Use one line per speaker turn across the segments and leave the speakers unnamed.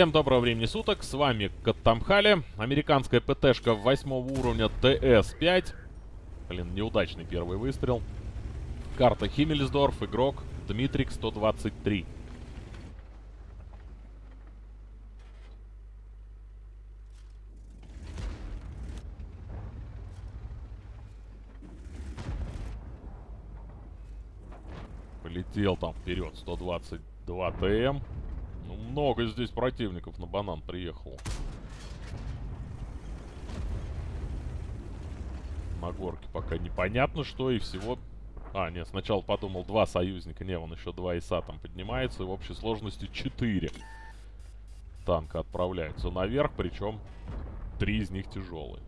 Всем доброго времени суток, с вами Каттамхали, американская ПТшка 8 уровня ТС-5. Блин, неудачный первый выстрел. Карта Химмельсдорф, игрок Дмитрик 123. Полетел там вперед 122 ТМ. Ну, много здесь противников на банан приехало. На горке пока непонятно что и всего... А, нет, сначала подумал два союзника. Не, вон еще два ИСа там поднимается. И в общей сложности четыре танка отправляются наверх. Причем три из них тяжелые.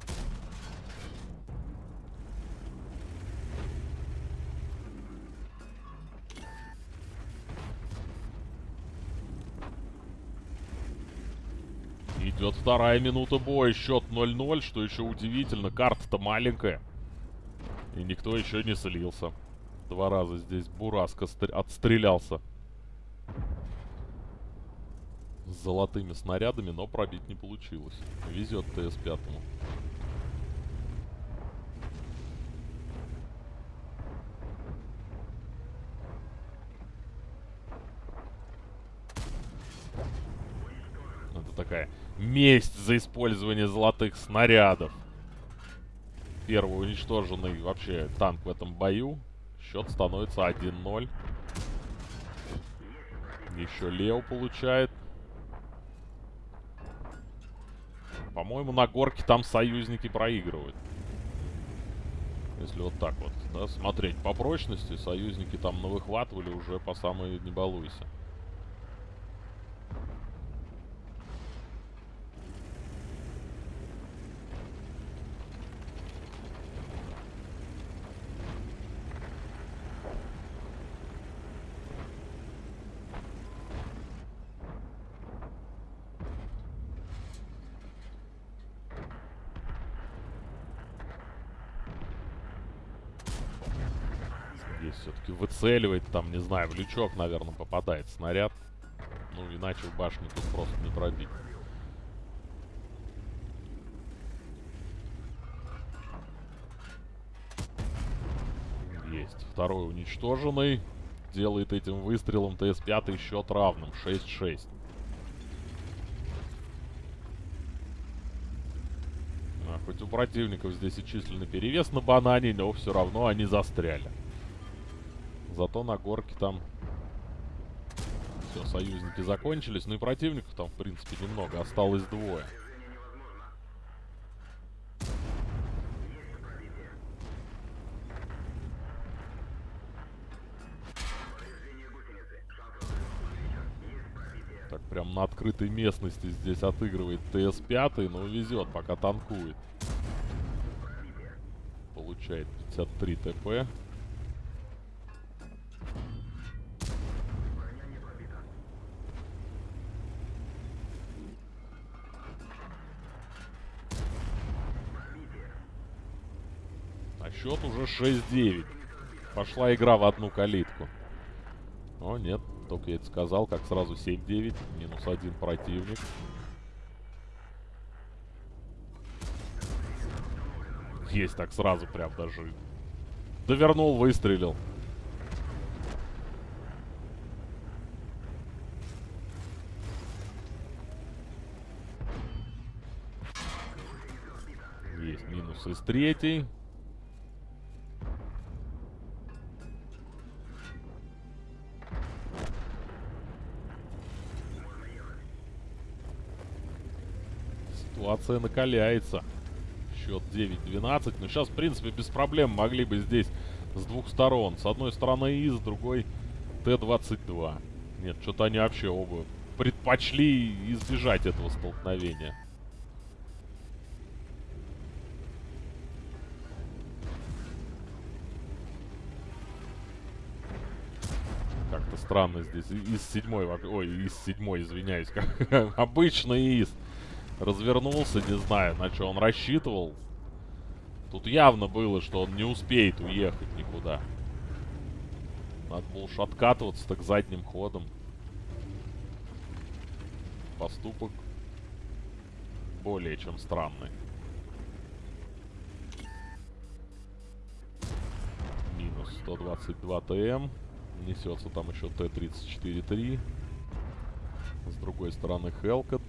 Идет вторая минута боя. Счет 0-0, что еще удивительно. Карта-то маленькая. И никто еще не слился. Два раза здесь Бураска отстрелялся. С золотыми снарядами, но пробить не получилось. Везет ТС-5. Это такая месть за использование золотых снарядов. Первый уничтоженный вообще танк в этом бою. Счет становится 1-0. Еще Лео получает. По-моему, на горке там союзники проигрывают. Если вот так вот, да, смотреть по прочности, союзники там навыхватывали уже по самой не балуйся. Все-таки выцеливает, там, не знаю, в лючок, наверное, попадает снаряд. Ну, иначе в башню тут просто не пробить. Есть. Второй уничтоженный. Делает этим выстрелом ТС-5 счет равным. 6-6. А, хоть у противников здесь и численный перевес на банане, но все равно они застряли. Зато на горке там все, союзники закончились. Ну и противников там, в принципе, немного. Осталось двое. Так, прям на открытой местности здесь отыгрывает ТС-5, но везет, пока танкует. Получает 53 ТП. Счет уже 6-9. Пошла игра в одну калитку. О, нет. Только я это сказал, как сразу 7-9. Минус один противник. Есть так сразу прям даже. Довернул, выстрелил. Есть минус из третьей. Ситуация накаляется. Счет 9-12. Но сейчас, в принципе, без проблем могли бы здесь с двух сторон. С одной стороны И, с другой Т-22. Нет, что-то они вообще оба предпочли избежать этого столкновения. Как-то странно здесь. Из седьмой... Ой, из седьмой, извиняюсь. Как обычно из развернулся, не знаю, на что он рассчитывал. Тут явно было, что он не успеет уехать никуда. Надо было уж откатываться так задним ходом. поступок более чем странный. Минус 122 ТМ. Несется там еще Т-34-3. С другой стороны Хелкот.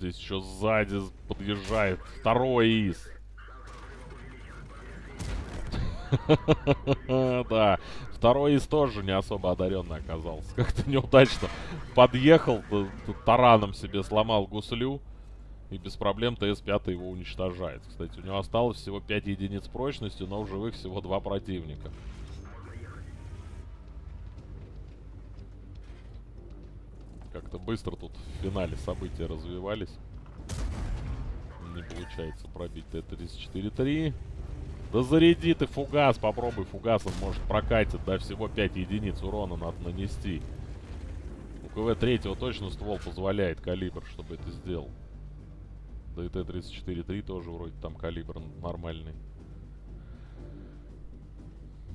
Здесь еще сзади подъезжает второй ИС. Да, второй из тоже не особо одаренный оказался. Как-то неудачно подъехал, тараном себе сломал гуслю. И без проблем ТС-5 его уничтожает. Кстати, у него осталось всего 5 единиц прочности, но в живых всего 2 противника. Как-то быстро тут в финале события развивались. Не получается пробить Т-34-3. Да заряди ты фугас, попробуй фугас, он может прокатит, да, всего 5 единиц урона надо нанести. У КВ третьего точно ствол позволяет калибр, чтобы это сделал. Да и Т-34-3 тоже вроде там калибр нормальный.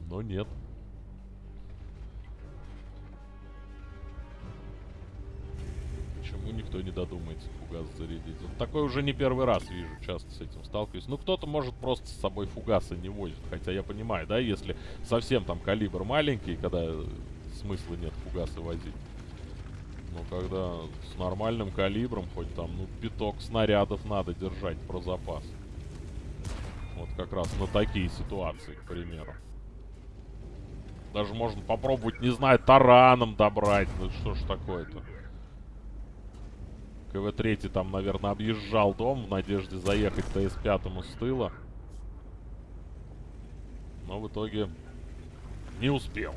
Но нет. Почему никто не додумается фугас зарядить? Вот такой уже не первый раз вижу, часто с этим сталкиваюсь. Ну, кто-то может просто с собой фугасы не возит. Хотя я понимаю, да, если совсем там калибр маленький, когда смысла нет фугасы возить. Но когда с нормальным калибром, хоть там, ну, пяток снарядов надо держать про запас. Вот как раз на такие ситуации, к примеру. Даже можно попробовать, не знаю, тараном добрать. Ну что ж такое-то. КВ-3 там, наверное, объезжал дом в надежде заехать ТС-5 с тыла. Но в итоге не успел.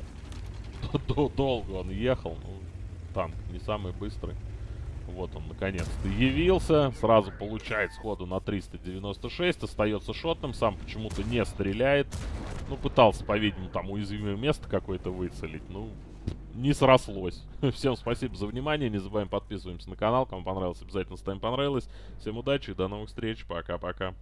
Долго он ехал. Ну, танк не самый быстрый. Вот он, наконец-то, явился. Сразу получает сходу на 396. Остается шотным. Сам почему-то не стреляет. Ну, пытался, по-видимому, там уязвимое место какое-то выцелить. Ну, не срослось. Всем спасибо за внимание. Не забываем подписываемся на канал. Кому понравилось, обязательно ставим понравилось. Всем удачи и до новых встреч. Пока-пока.